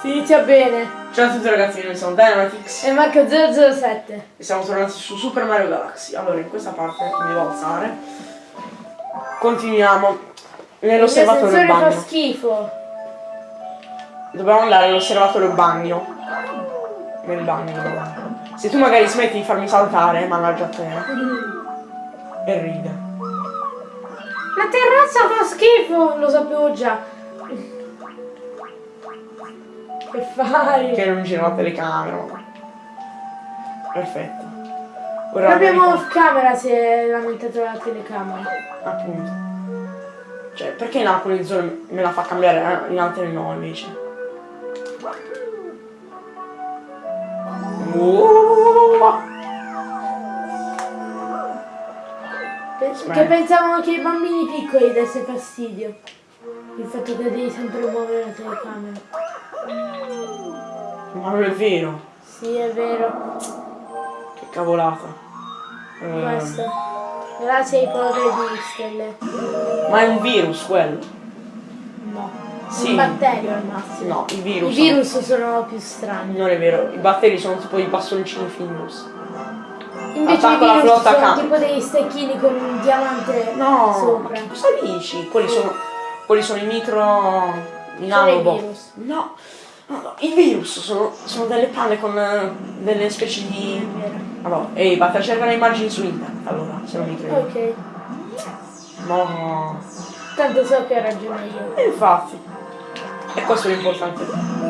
Si inizia bene. Ciao a tutti ragazzi, noi siamo Dynamitix E Marco 007. e siamo tornati su Super Mario Galaxy. Allora, in questa parte mi devo alzare. Continuiamo nell'osservatorio sensore fa bagno. schifo. Dobbiamo andare all'osservatorio bagno. Nel bagno. Se tu magari smetti di farmi saltare, mannaggia te. E ride. La terrazza fa schifo, lo sapevo già. Che fai? Che non gira la telecamera. Perfetto. Ora Proprio vediamo- off camera si è lamentato la telecamera. Appunto. Cioè, perché in alcune zone me la fa cambiare, eh, in altre no invece? Aspetta. Che pensavano che i bambini piccoli desse fastidio. Il fatto che devi sempre muovere la telecamera. Ma non è vero. Sì, è vero. Che cavolata. Eh, Questo. Grazie ai poveri di stelle. ma è un virus quello. No. Sì. Un batterio al massimo. No, i I virus. virus sono più strani. Non è vero, i batteri sono tipo i bastoncini Findus. Invece Attacco i virus flotta sono cam- tipo degli stecchini con un diamante No, ma sopra. che cosa dici? Quelli sono. Quelli sono i micro. I Sono i nanobot. virus. No, no, no, i virus sono, sono delle palle con eh, delle specie di. Allora, ehi, basta cercare immagini su internet allora, se non mi credi. Ok. No. Tanto so che ho ragione io. E infatti. E questo è l'importante.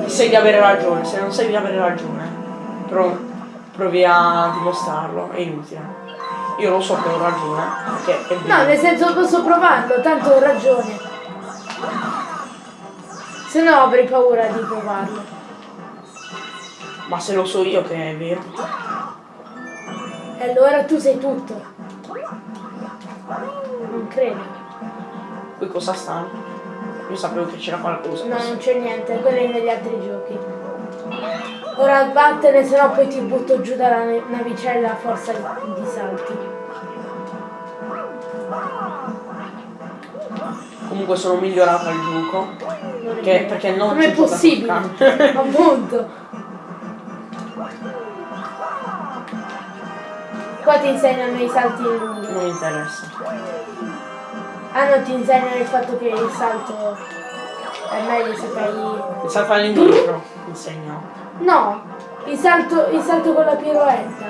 Sai di avere ragione, se non sai di avere ragione, pro- provi a dimostrarlo, è inutile. Io lo so che ho ragione, perché è. No, nel senso posso provarlo, tanto ho ragione. Se no avrei paura di provarlo. Ma se lo so io che è vero. E allora tu sei tutto. Non credo. Qui cosa stanno? Io sapevo che c'era qualcosa. No, non c'è niente, quello è negli altri giochi. Ora vattene, se no poi ti butto giù dalla navicella a forza di salti. Comunque sono migliorato al gioco. È Che- perché non Com'è gioca possibile? Appunto. Qua ti insegnano i salti in lungo. Non mi interessa. Ah no, ti insegnano il fatto che il salto è meglio se fai... Il salto all'indietro insegno. No, il salto, il salto con la piroetta.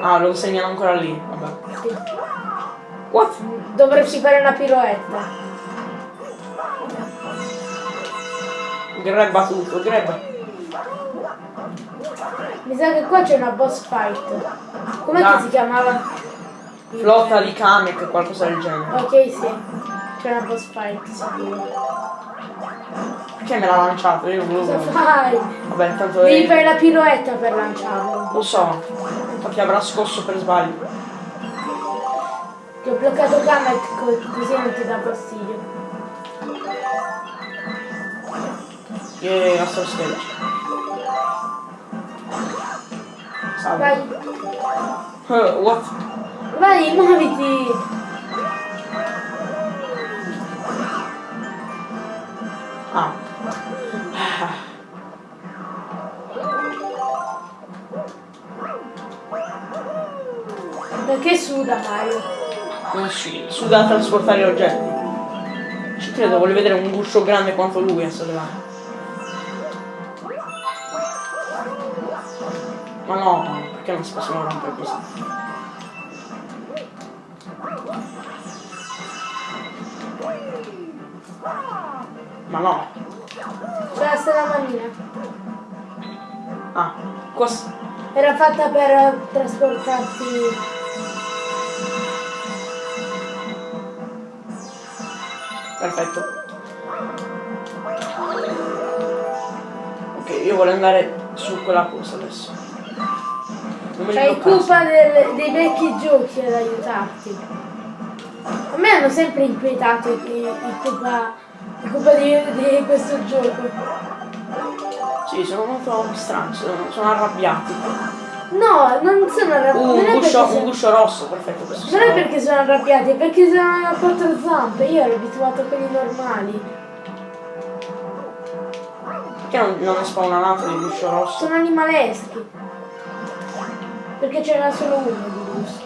Ah, lo insegnano ancora lì. Vabbè. Sì. What? Dovresti fare una piroetta. Grabba tutto, grabba. Mi sa che qua c'è una boss fight. Com'è No. che si chiamava? Flotta di Kamek, qualcosa del genere. Ok, sì. C'è una boss fight, sicuro. Perché me l'ha lanciato? Io non Cosa volevo. fai? Vabbè, tanto Devi è. fare la piroetta per lanciarlo. Lo so. Infatti avrà scosso per sbaglio. Ti ho bloccato Kamek co- così non ti dà fastidio. E Astro Sketch. Salve. Vai, Eh, what? vai, muoviti! Ah. Perché suda Mario? Non si. Suda a trasportare oggetti. Ci credo, voglio vedere un guscio grande quanto lui a sollevare. Ma no, perché non si possono rompere così? Ma no. C'è la stella manina. Ah, cos- Era fatta per trasportarti. perfetto. Ok, io voglio andare su quella cosa adesso. C'hai colpa del- dei vecchi giochi ad aiutarti. A me hanno sempre inquietato i, i, i colpa, i di, di questo gioco. Sì, sono molto strani, sono, sono arrabbiati. No, non sono arrabbiati. Uh, un guscio, un sono- guscio rosso, perfetto. Questo non è perché sono arrabbiati, è perché sono a quattro zampe. Io ero abituato a quelli normali. Perché non, non ne spawna un altro di guscio rosso? Sono animaleschi. Perché c'era solo uno di gusto.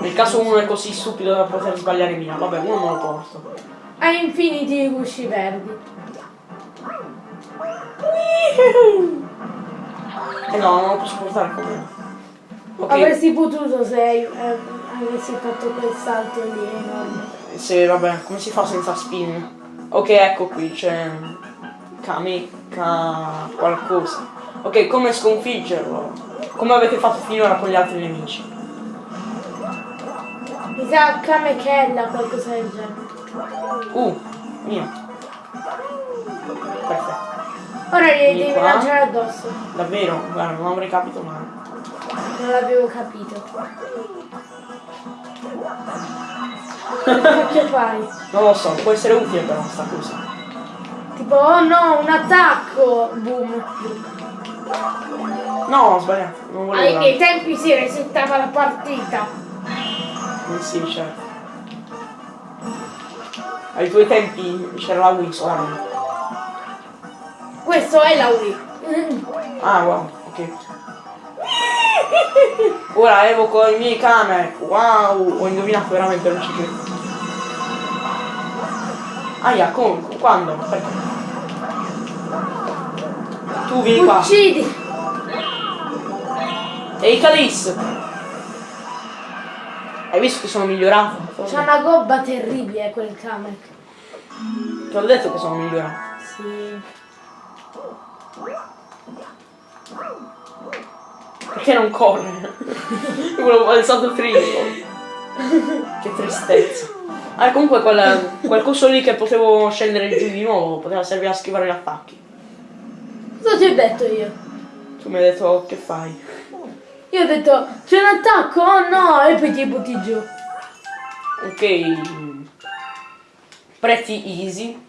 Nel caso uno è così stupido da poter sbagliare via. Vabbè, uno me lo porto. Ha infiniti gusci verdi. Eh no, non lo posso portare con me. Ok, Avresti potuto se eh, avessi fatto quel salto lì enorme. se vabbè, come si fa senza spin? Ok, ecco qui, c'è Kameka qualcosa. Ok, come sconfiggerlo? Come avete fatto finora con gli altri nemici? Mi sa Kamekella, qualcosa del genere. Uh, mio. Perfetto. Ora Vieni devi qua. lanciare addosso. Davvero? Guarda, non avrei capito mai. Non l'avevo capito. Che fai? Non lo so, può essere utile però sta cosa. Tipo, oh no, un attacco! Boom. No, ho sbagliato, non volevo. Ai miei tempi si resettava la partita. Eh Sì, certo. Ai tuoi tempi c'era la Wii solamente. Questo è la Wii. Mm. Ah, wow, ok. Ora evoco i miei camere. Wow, ho indovinato veramente, non ci credo. Aia, come? Quando? Perché? Tu vieni qua. Uccidi! Ehi Calis! Hai visto che sono migliorato? C'è una gobba terribile quel Kamek. Ti ho detto che sono migliorato. Sì. Perché non corre? Volevo il salto triplo. che tristezza. Ah, comunque quel, quel coso lì che potevo scendere giù di nuovo, poteva servire a schivare gli attacchi. Cosa ti ho detto io? Tu mi hai detto "Oh, che fai? Io ho detto c'è un attacco, oh no, e poi ti butti giù. Ok. Prezzi easy.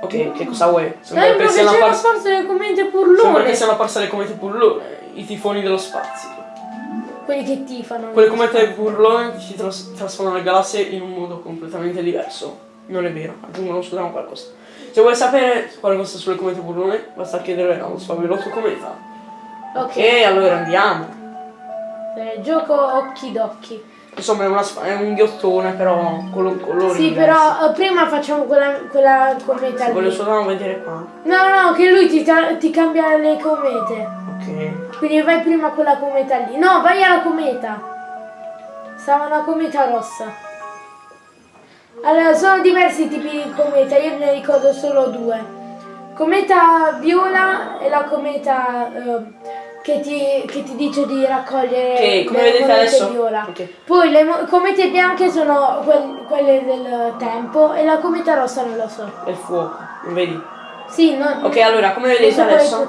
Ok, che cosa vuoi? Sembra Sembra che che c'è una apparsi. forza delle commenti Sembra che purlone. siano apparse le comete burlone, i tifoni dello spazio. Quelli che tifano. Quelle comete burlone si tras- trasformano le galassie in un modo completamente diverso. Non è vero, aggiungono scusano qualcosa. Se vuoi sapere qualcosa sulle comete burlone, basta chiedere allo sfavillotto cometa. Ok. Ok, allora andiamo. Eh, gioco occhi d'occhi. Insomma è, una è un ghiottone però con lo- colori Sì, però eh, prima facciamo quella, quella cometa Se voglio solo vedere qua. No, no, che lui ti, ti cambia le comete. Ok. Quindi vai prima a quella cometa lì. No, vai alla cometa. Stava una cometa rossa. Allora, sono diversi tipi di cometa, io ne ricordo solo due. Cometa viola e la cometa eh, che, ti, che ti dice di raccogliere Ok, come le vedete adesso- viola. ok. Poi le comete bianche sono quel- quelle del tempo e la cometa rossa non lo so. È il fuoco, non vedi? Sì, non, Ok, allora come vedete adesso,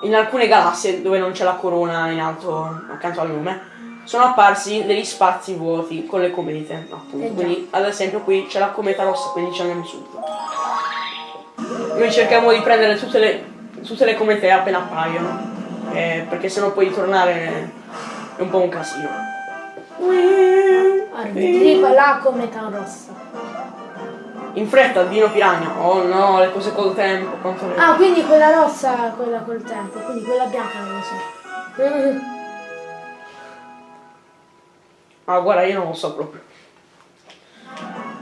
in alcune galassie dove non c'è la corona in alto accanto al nome, sono apparsi degli spazi vuoti con le comete, appunto. Eh quindi ad esempio qui c'è la cometa rossa, quindi ci andiamo subito. Noi cerchiamo di prendere tutte le, tutte le comete appena appaiono, eh, perché sennò poi tornare è un po' un casino. Arriva la cometa rossa. In fretta, Dino Piranha. Oh no, le cose col tempo, quanto. Ah, quindi quella rossa, quella col tempo, quindi quella bianca non lo so. Ah, guarda, io non lo so proprio.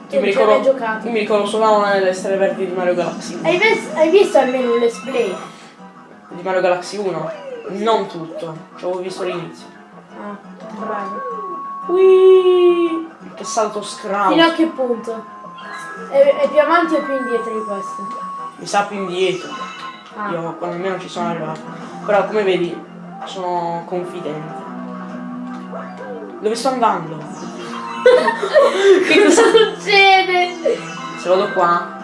Tu Io mi ricordo, giocato. io mi ricordo solo una delle stelle verdi di Mario Galaxy 1. Hai, hai visto almeno un let's play? Di Mario Galaxy 1? Non tutto, ci avevo visto l'inizio. Ah, bravo. Ui, che salto Fino a scrauso. che punto? È, è più avanti o più indietro di questo? Mi sa più indietro. Ah. Io quando almeno ci sono arrivato. Però come vedi, sono confidente. Dove sto andando? Che cosa succede? Se vado qua.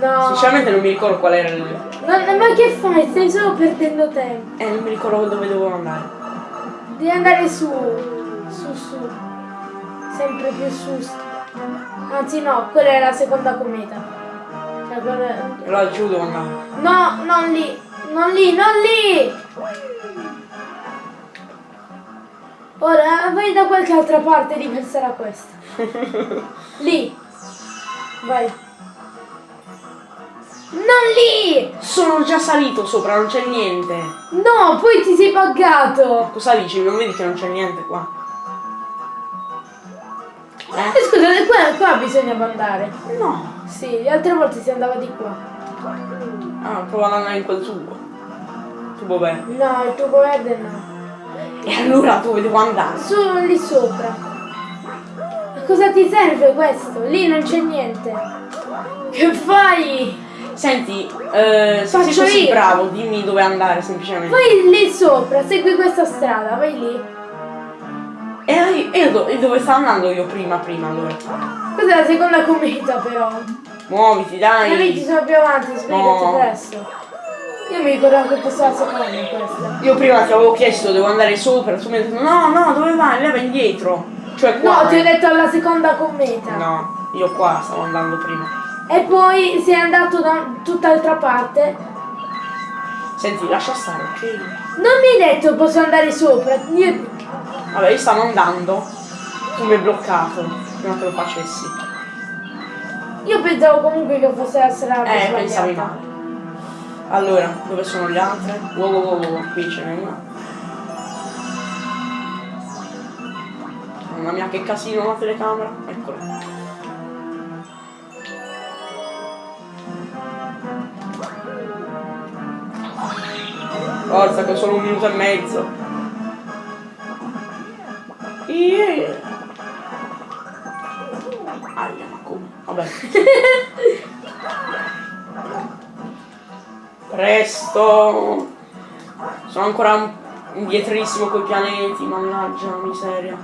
No. Sinceramente non mi ricordo qual era il. No, ma che fai? Stai solo perdendo tempo. Eh, non mi ricordo dove dovevo andare. Devi andare su. Su, su. Sempre più su. Anzi no, quella è la seconda cometa. Cioè, quella- là giù devo andare. No, non lì. Non lì, non lì! Ora vai da qualche altra parte diversa da questa. Lì. Vai. Non lì! Sono già salito sopra, non c'è niente. No, poi ti sei buggato! Cosa dici? Non vedi che non c'è niente qua? Eh, Eh? scusa, qua, qua bisogna andare. No. Sì, le altre volte si andava di qua. Ah, prova ad andare in quel tubo. Tubo verde. No, il tubo verde no. E allora dove devo andare? Solo lì sopra. Cosa ti serve questo? Lì non c'è niente. Che fai? Senti, eh, se sei Faccio così io. bravo, dimmi dove andare semplicemente. Vai lì sopra, segui questa strada, vai lì. E, e do- e dove stavo andando io prima, prima allora? Questa è la seconda cometa però. Muoviti, Ma lì ci dai. sono più avanti, spiegati No. presto. Io mi ricordavo che fosse la seconda questa. Io prima ti avevo chiesto devo andare sopra, tu mi hai detto no, no, dove vai? Leva indietro. Cioè qua. No, ti ho eh. detto alla seconda cometa. No, io qua stavo andando prima. E poi sei andato da tutt'altra parte. Senti, lascia stare, ok? Non mi hai detto posso andare sopra. Io... Vabbè, io stavo andando. Tu mi hai bloccato prima che lo facessi. Io pensavo comunque che fosse la strada Eh, sbagliata. pensavi male. Allora, dove sono le altre? Wow, wow, wow, wow, qui ce n'è una. Mamma mia, che casino la telecamera. Eccola. Forza, che ho solo un minuto e mezzo. Yeah. Aia, ma come? Vabbè. Presto! Sono ancora indietrissimo coi pianeti, mannaggia miseria.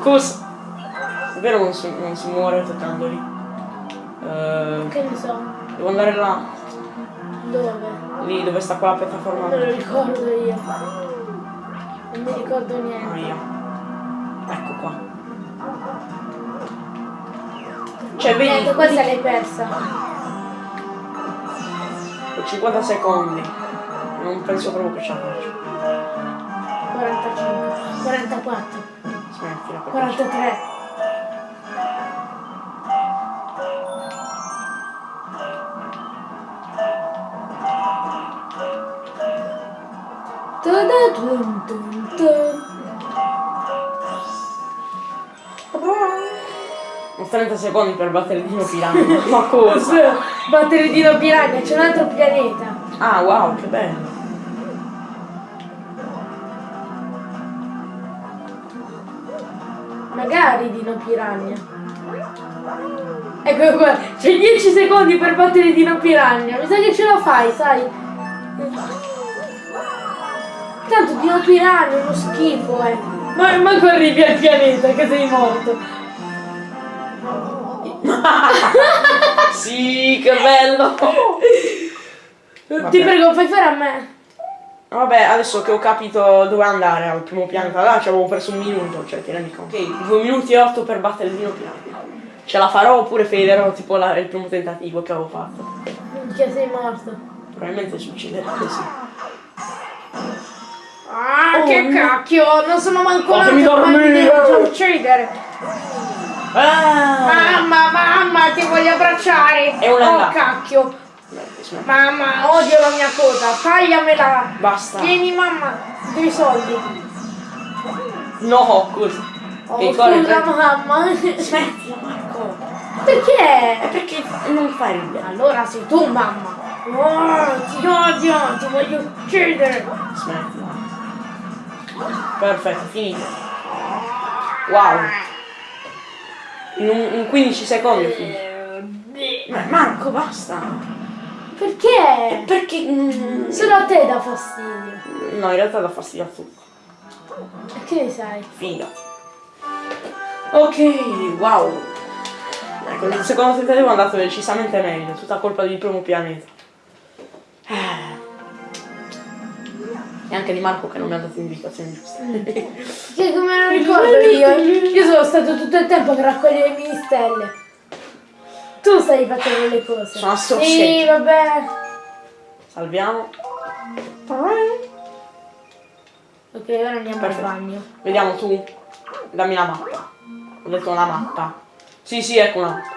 Cosa? Davvero non si, non si muore toccandoli? Eh, Che ne so. devo andare là, Dove? lì dove sta quella piattaforma. Non lo ricordo io. Non mi ricordo niente. Aia. Ecco qua. Cioè, vedi, Niente, questa l'hai persa. ho 50 secondi. Non penso proprio che ce la faccio. 45. 44. Smettila. perché- 43. Ta-da-dum, dum, dum. Ho 30 secondi per battere il dino piranha. Ma cosa? Battere il dino piranha, c'è un altro pianeta. Ah, wow, che bello. Magari dino piranha. Ecco qua, c'è 10 secondi per battere dino piranha. Mi sa che ce la fai, sai? Tanto piranha è uno schifo, eh. Ma manco arrivi al pianeta che sei morto. Sì, che bello. Ti Vabbè. prego, fai fare a me. Vabbè, adesso che ho capito dove andare al primo pianeta, là ci avevo perso un minuto, cioè ti rendi conto. Ok, 2 minuti e 8 per battere il dino piranha. Ce la farò oppure faderò tipo la- il primo tentativo che avevo fatto. Minchia, sei morto. Probabilmente succederà così. Ah, Oh, che no. cacchio! Non sono manco nato, ma mi dormire. devo uccidere. Ah! Mamma, mamma, ti voglio abbracciare. È un Oh, cacchio. Mamma, odio la mia coda. Tagliamela. Basta. Vieni, mamma. Due soldi. No, cosa? Oh, Che corri, scusa, mamma. Smettila Marco. Perché? Perché non fai ridere? Allora sei tu, mamma. Oh, ti odio, ti voglio uccidere. Smettila. Perfetto, finito. Wow. In, un- in 15 secondi finito. Ma Marco, basta. Perché? Perché... mm, Solo a te dà fastidio. No, in realtà dà fastidio a tutti. E che ne sai? Fidati. Ok, wow. Ecco, il secondo tentativo è andato decisamente meglio, tutta colpa del primo pianeta. E anche di Marco che non mi ha dato indicazioni giuste. Che come lo ricordo io? Io sono stato tutto il tempo a raccogliere le mini stelle. Tu stai facendo le cose. Sono Sì, associati. vabbè. Salviamo. Ok, ora andiamo Perfetto. al bagno. Vediamo tu. Dammi la mappa. Ho detto una mappa. Sì, sì, ecco una mappa.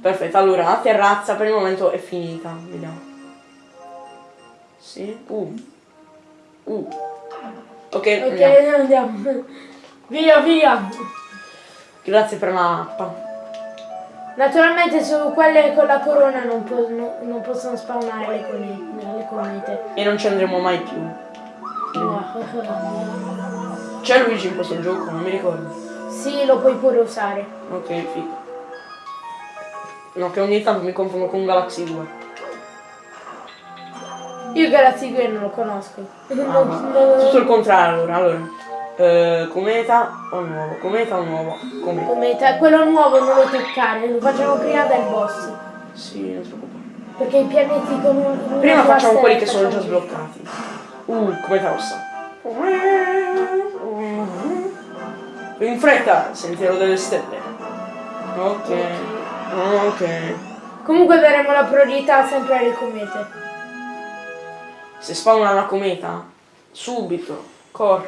Perfetto, allora la terrazza per il momento è finita. Vediamo. Sì. Uh. Uh. Ok, Ok, andiamo. andiamo. Via, via. grazie per la mappa. Naturalmente su quelle con la corona non, po- no- non possono spawnare le, cone- le comete. E non ci andremo mai più. C'è Luigi in questo gioco, non mi ricordo. Sì, lo puoi pure usare. Ok, figo. No, che ogni tanto mi confondo con Galaxy 2. Io Galaxy 2 non lo conosco. Ah, Non- ma- non- Tutto il contrario allora, allora. Eh, cometa o nuovo? Cometa o nuovo? Cometa. Cometa, quello nuovo non lo toccare, lo facciamo prima del boss. Sì, non ti preoccupare. Perché i pianeti con un. Prima facciamo quelli che sono già sbloccati. Uh, cometa rossa. In fretta, sentiero delle stelle. Ok. Ok. Comunque daremo la priorità sempre alle comete. Se spawna una cometa, subito, corri.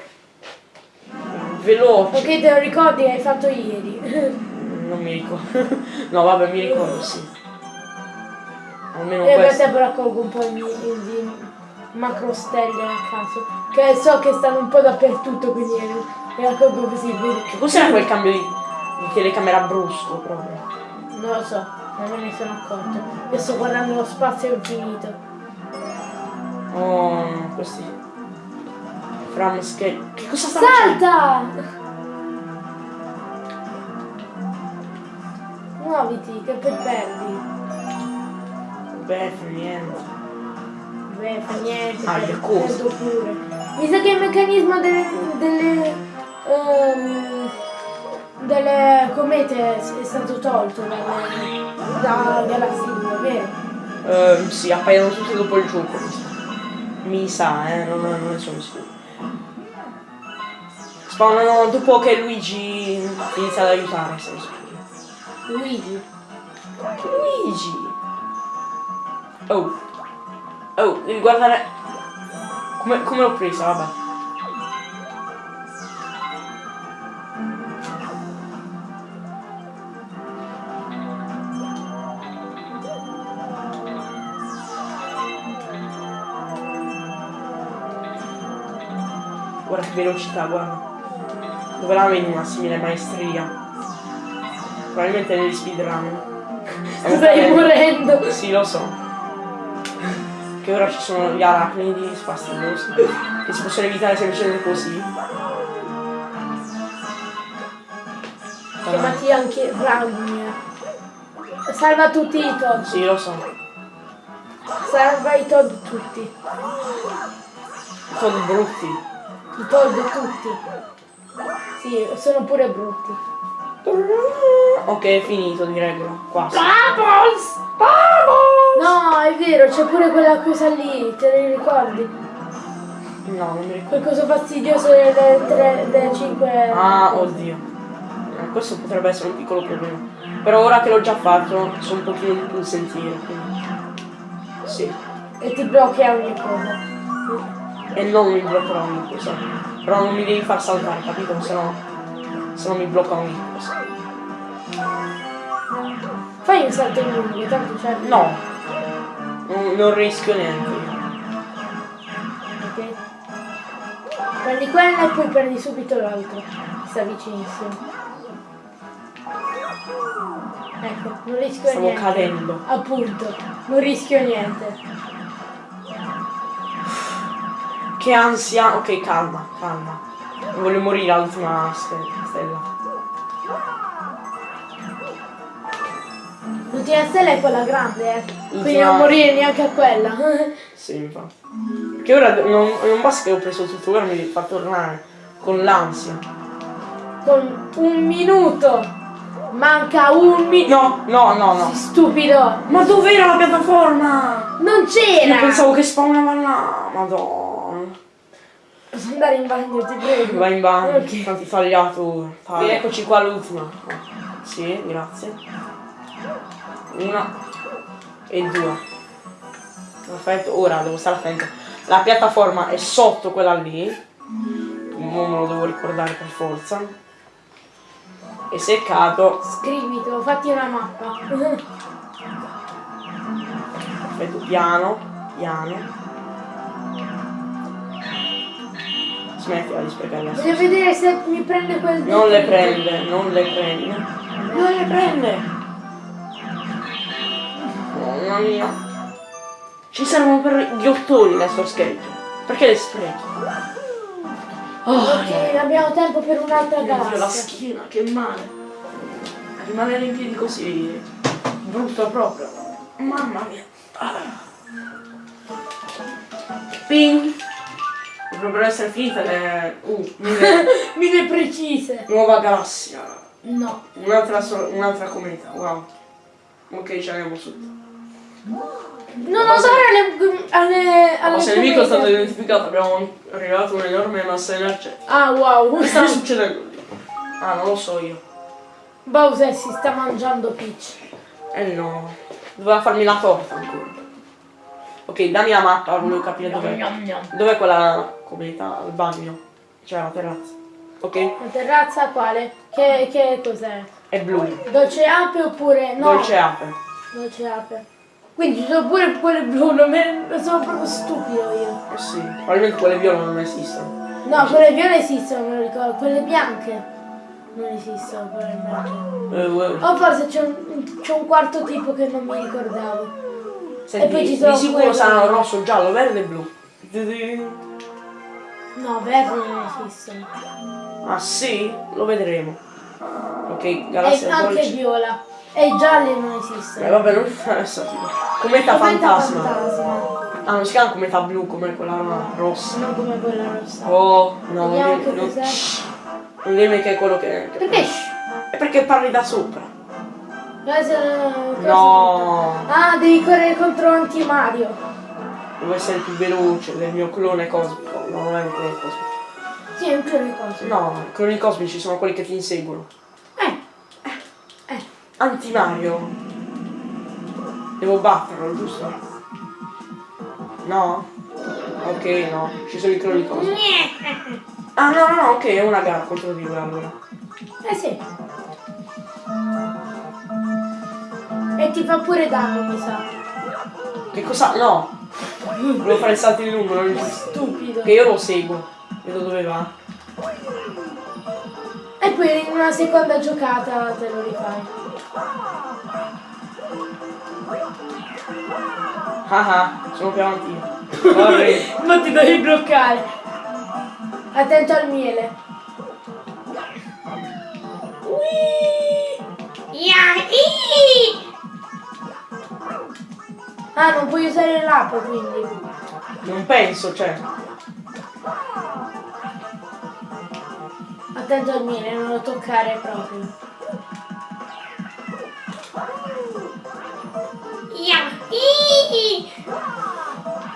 Veloce. Ok, te lo ricordi? Hai fatto ieri. Non mi ricordo. no, vabbè, mi ricordo, sì. Almeno E per questo. te raccolgo un po' di, di macro stelle a caso. Che so che stanno un po' dappertutto, quindi le raccolgo così. Che cos'era quel cambio di, di telecamera brusco proprio? Non lo so, non me ne sono accorto. Io sto guardando lo spazio infinito. Oh, questi. From scale. Che cosa sta Salta! Muoviti, che poi perdi. Beh, fa niente. Beh, fa niente, Ah, per- perdo pure. Mi sa che il meccanismo delle, delle, ehm, delle comete è stato tolto da Galaxy 2, vero? Ehm, sì, appaiono tutti dopo il gioco. Mi sa. Eh, non, non ne sono sicuro. Spawnano dopo che Luigi inizia ad aiutare, se non sicuro. Luigi. Luigi! Oh. Oh, devi guardare. Come, come l'ho presa, vabbè. Guarda che velocità, guarda. Dove la vedi una simile maestria? Probabilmente negli speedrun. Stai morendo. Sì, lo so. Che ora ci sono gli arachnidi fastidiosi. Che si possono evitare semplicemente così. Chiamati anche Ragnar. Salva tutti i Todd. Sì, lo so. Salva i Todd tutti. Sono brutti. I Todd tutti. Sì, sono pure brutti. Ok, è finito direi che qua. Bubbles! No, è vero, c'è pure quella cosa lì, te ne ricordi? No, non mi ricordo. Quel coso fastidioso del, del, del 5. Ah, oddio. Eh, questo potrebbe essere un piccolo problema. Però ora che l'ho già fatto, so un pochino di più il sentiero. Quindi... Sì. E ti blocchi a ogni cosa. E non mi bloccherò ogni cosa. Però non mi devi far saltare, capito? Se no. Se no mi blocca ogni cosa. Fai un salto in lungo, tanto c'è. No. Non, non rischio niente. Ok. Prendi quella e poi prendi subito l'altro. Sta vicinissimo. Ecco, non rischio Stavo niente. cadendo. Appunto, non rischio niente. Che ansia. Ok, calma, calma. Non voglio morire all'ultima ste- stella. L'ultima stella è quella grande, eh. Quindi non morire neanche a quella. Sì, infatti. Perché ora non, non basta che ho preso tutto, ora mi fa tornare con l'ansia. Con un minuto. Manca un minuto. No, no, no, no. Stupido. Ma dov'era la piattaforma? Non c'era. Io pensavo che spawnava là. Madonna. Posso andare in bagno, ti prego. Vai in bagno, Ok. tanti tagliato. Tagli. Eccoci qua l'ultima. Sì, grazie. Una e due. Perfetto, ora devo stare attento. La piattaforma è sotto quella lì. Non me lo devo ricordare per forza. E se cado, Scrivitelo, fatti una mappa. Aspetta, piano, piano. Smettila di sprecare la Voglio vedere se mi prende quel Non le prende, non le prende. Non le prende! Mamma mia. Ci servono per gli ottoni le sue schegge. Perché le sprechi? Oh, Ok, abbiamo tempo per un'altra Dio, la schiena, che male. Rimanere in piedi così brutto proprio. Mamma mia. Ah. Ping! Dovrebbero essere finite le... Uh, mille- Mille precise. nuova galassia. No. Un'altra, so- un'altra cometa, wow. Ok, ce l'abbiamo subito. Non andare alle, alle, alle Ma se il nemico è stato identificato, abbiamo arrivato un'enorme massa energetica. Ah wow. Che sta succedendo lì? Ah, non lo so io. Bowser si sta mangiando Peach. Eh no. Doveva farmi la torta ancora. Ok, dammi la mappa, volevo capire dov'è. Dov'è quella cometa? Al bagno. Cioè la terrazza. Ok? La terrazza quale? Che, che cos'è? È blu. Dolce ape oppure no? Dolce ape. Dolce ape. Quindi ci sono pure quelle blu, non me- sono proprio stupido io. Eh sì. Probabilmente quelle viola non esistono. No, quelle viole esistono, me lo ricordo. Quelle bianche non esistono, probabilmente. Eh, eh. O forse c'è un, c'è un quarto tipo che non mi ricordavo. Senti, E poi ci di sono sicuro quelle- saranno rosso, giallo, verde e blu. No, verde non esistono. Ah sì? Lo vedremo. Ok, E galassia anche dolce. viola. E i gialli non Eh, esistono. vabbè, non adesso tipo. Cometa Cometa fantasma. fantasma. Ah, non si chiama cometa blu come quella rossa. Non come quella rossa. Oh, no, Vediamo non non, non dimmi che è quello che... che- Perché? È perché parli da sopra. Cosa- No, Ah, devi correre contro Anti-Mario. Devo essere più veloce del mio clone cosmico. No, non è un clone cosmico. Sì, è un clone cosa. No, i cloni cosmici sono quelli che ti inseguono. Eh. Eh. Anti-Mario. Devo batterlo, giusto? No? Ok, no. Ci sono i cloni cosmici. Ah, no, no, no, ok, è una gara contro di lui allora. Eh sì. E ti fa pure danno, mi sa. Che cosa? No! Volevo fare il salto di lungo, non è giusto. Stupido. Che io lo seguo. Vedo dove va. E poi in una seconda giocata te lo rifai. Ah ah, sono più avanti. Ma ti devi bloccare. Attento al miele. Ah, non puoi usare l'ape quindi. Non penso, cioè. Attento al miele, non lo toccare proprio.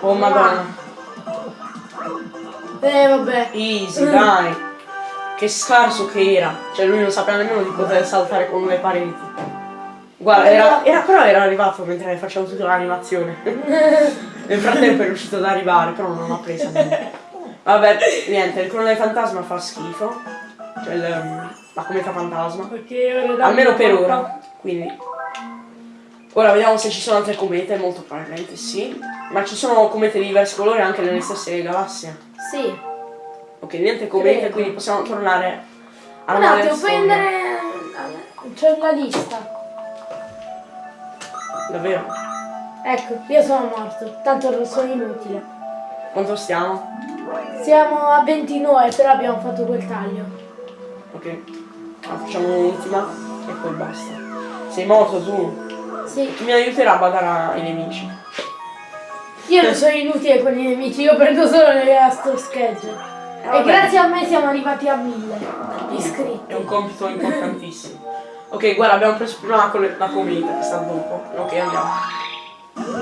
Oh madonna. Eh vabbè. Easy, dai. Che scarso che era. Cioè lui non sapeva nemmeno di poter saltare con le pareti. Guarda, era, era- però era arrivato mentre facevo tutta l'animazione. Nel frattempo è riuscito ad arrivare, però non ha preso niente. Vabbè, niente, il clone fantasma fa schifo. Cioè il- la cometa fantasma. Perché Almeno per ora. Quindi. Ora vediamo se ci sono altre comete, molto probabilmente sì. Ma ci sono comete di diversi colori anche nelle stesse galassie. Sì. Ok, niente comete, Credo. quindi possiamo tornare alla Un attimo, andare. C'è una lista. Davvero? Ecco, io sono morto, tanto sono inutile. Quanto stiamo? Siamo a 29, però abbiamo fatto quel taglio. Ok. Ah, facciamo un'ultima e poi basta. Sei morto tu? Sì, mi aiuterà a badare ai nemici? io non sono inutile con i nemici, io prendo solo le schegge. Eh, E grazie a me siamo arrivati a 1000 È iscritti. un compito importantissimo. Ok, guarda, abbiamo preso prima la, la cometa che sta dopo. Ok, andiamo.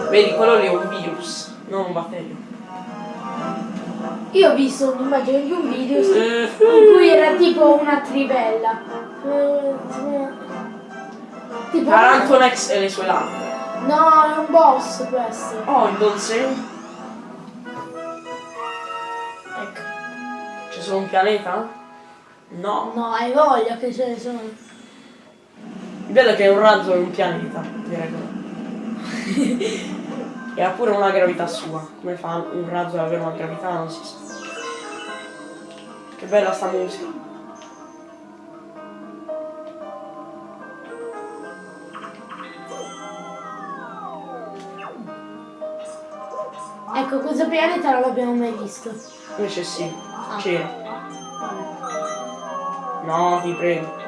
Vedi, quello lì è un virus, non un batterio. Io ho visto un'immagine di un video in Eh, cui era tipo una trivella. Tipo... Tarantonex e le sue lampade. No, è un boss questo. Oh, il Dolce. Ecco. solo un pianeta? No. No, hai voglia che ce ne sono. Vedo che un razzo è un pianeta, direi così. e ha pure una gravità sua. Come fa un razzo ad avere una gravità? Non si sa. Che bella sta musica. Ecco, questo pianeta non l'abbiamo mai visto. Invece sì, Ah. c'era. No, ti prego.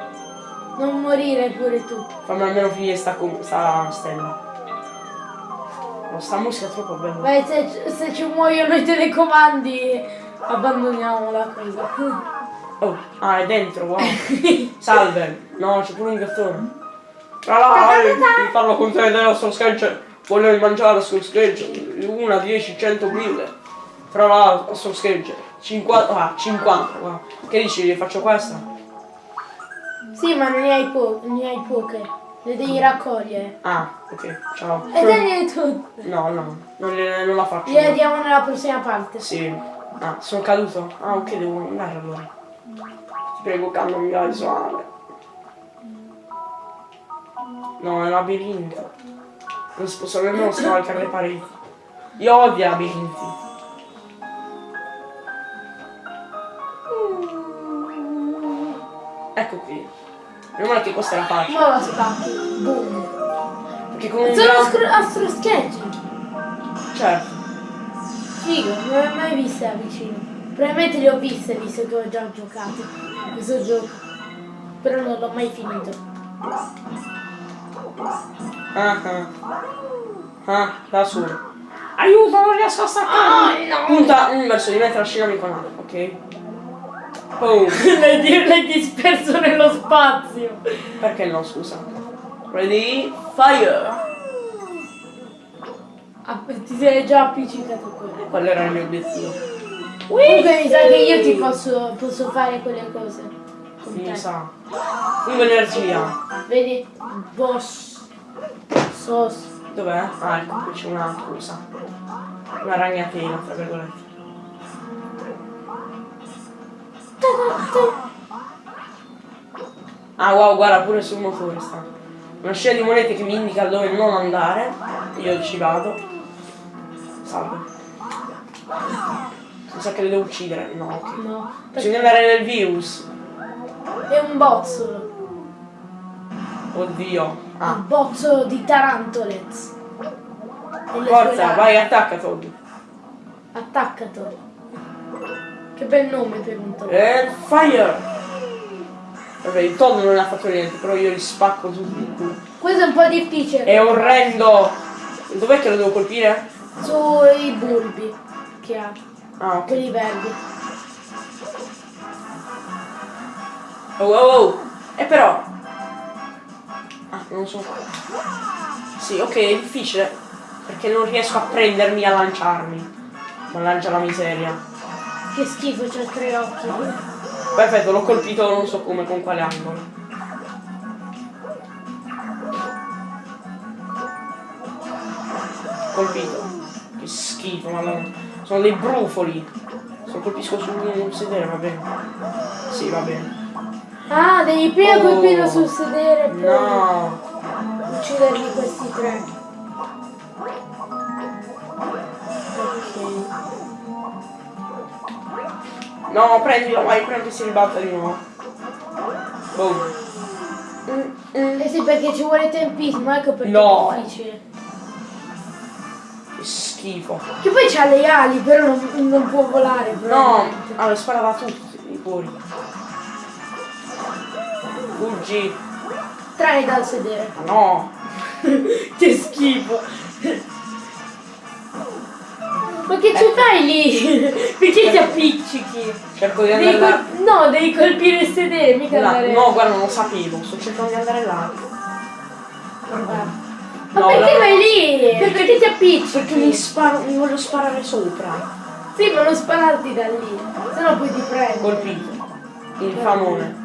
Non morire pure tu. Fammi almeno finire sta, sta stella. No, sta musica è troppo bella. Beh, se, se ci muoiono i telecomandi, abbandoniamo la cosa. Oh, ah, è dentro, wow. Salve. No, c'è pure un gattone. Ah, mi parlo con te adesso sketch. Voglio mangiare sul sketch. Una, 10, 100 mille. Tra l'altro, sul sketch. 50, ah, 50, wow. Che dici, faccio questa? Sì, ma ne hai, po- ne hai poche. Le devi raccogliere. Ah, ok, ciao. E te tutte. No, no, non, le- non la faccio. Gliele diamo nella prossima parte. Sì. Ah, sono caduto? Ah, ok, devo andare allora. Ti prego, calma, mi vai suave. No, è un labirinto. Non si possono nemmeno scavalcare le pareti. Io odio labirinti. Che questa è la faccia. Ma la spacchi. Boom. Perché con un Sono gran... astro, astro sketch. Certo. Figo, non le ho mai viste da vicino. Probabilmente le ho viste visto che ho già giocato a questo gioco. Però non l'ho mai finito. Ah ah. Ah, da solo. Aiuto, non riesco a staccare. no! Punta mm, verso di me trascinami con A, ok? Boom. l'hai, l'hai disperso nello spazio. Perché no, scusa? Ready? Fire! Ah, ti sei già appiccicato quello. Quello era il mio obiettivo. Comunque mi sa che io ti posso, posso fare quelle cose. Con Mi sa. Fungo energia. Vedi? Boss. Sos. Dov'è? Ah, ecco, qui c'è una cosa. Una ragnatela, tra virgolette. Ah wow, guarda pure sul motore sta. Una scia di monete che mi indica dove non andare. Io ci vado. Salve. Mi sa che le devo uccidere. No, ok. No. Bisogna andare nel virus. È un bozzolo. Oddio. Un Ah. bozzolo di tarantolez. Le Forza, vai, attacca Todd. Attaccato. Che bel nome per un toro. E fire! Vabbè, il Todd non ha fatto niente, però io li spacco tutti. Questo è un po' difficile. È orrendo! Dov'è che lo devo colpire? Sui bulbi che ha. Ah, ok. Quelli verdi. Oh, oh, oh! E però... Ah, non so. Sì, ok, è difficile. Perché non riesco a prendermi a lanciarmi. Mannaggia la miseria. Che schifo, c'ha tre occhi. Perfetto, l'ho colpito non so come, con quale angolo. Colpito. Che schifo, madonna. Sono dei brufoli. Se lo colpisco su un sedere va bene. Sì, va bene. Ah, devi prima Oh. colpirlo sul sedere No. ucciderli questi tre. Ok. No, prendilo, vai, prima che si ribatta di nuovo. Boom. Eh sì, perché ci vuole tempismo, ecco perché No. è difficile. Che schifo. Che poi c'ha le ali, però non, non può volare. No, allora sparava tutti i fuori. Fuggi. Tranne dal sedere. No. che schifo. Ma che ci fai lì? Perché ti appiccichi? Cerco di Devi andare là. col- no, devi colpire il sedere, mica là. andare. No, guarda, non lo sapevo. Sto cercando di andare là. Ma No, perché vai lì? Perché ti appiccichi? Perché mi sparo, mi voglio sparare sopra. Sì, ma non spararti da lì, sennò poi ti prendo. Colpito. Infamone.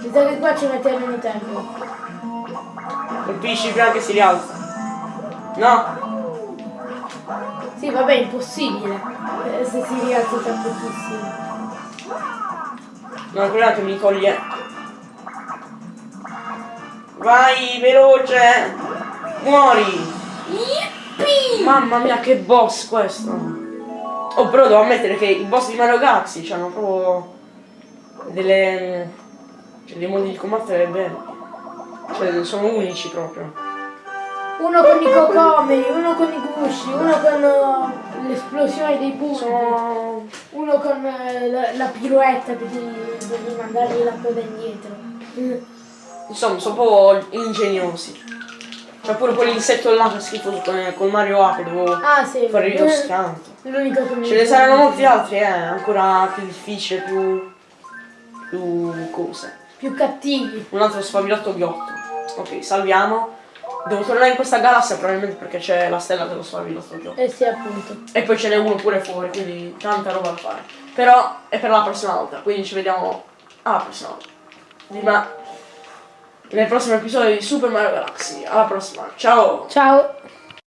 Mi sa che qua ci mettiamo meno tempo. Colpisci prima che si rialza. No. Sì, vabbè, è impossibile. eh, Se si rialza tra pochissimo. No, che mi toglie. Vai, veloce! Muori! Yippee! Mamma mia, che boss questo! Oh, però devo ammettere che i boss di Mario Galaxy hanno proprio delle. cioè dei modi di combattere belli. Cioè, sono unici proprio. Uno con i cocomeri, uno con i gusci, uno con uh, l'esplosione dei Sono. uno con uh, la, la piruetta che ti devi mandargli la coda indietro. Mm. Insomma, sono proprio ingegnosi. C'è pure quell'insetto là che schifoso con, con Mario A che devo Ah sì, fare io eh, scanto. l'unico che mi Ce ne saranno molti altri, eh, ancora più difficile, più. più cose. più cattivi. Un altro sfavilotto ghiotto. Ok, salviamo. Devo tornare in questa galassia probabilmente perché c'è la stella dello sfavilotto ghiotto. Eh sì appunto. E poi ce n'è uno pure fuori, quindi tanta roba da fare. Però è per la prossima volta, quindi ci vediamo alla prossima volta. Prima nel prossimo episodio di Super Mario Galaxy. Alla prossima, ciao! Ciao!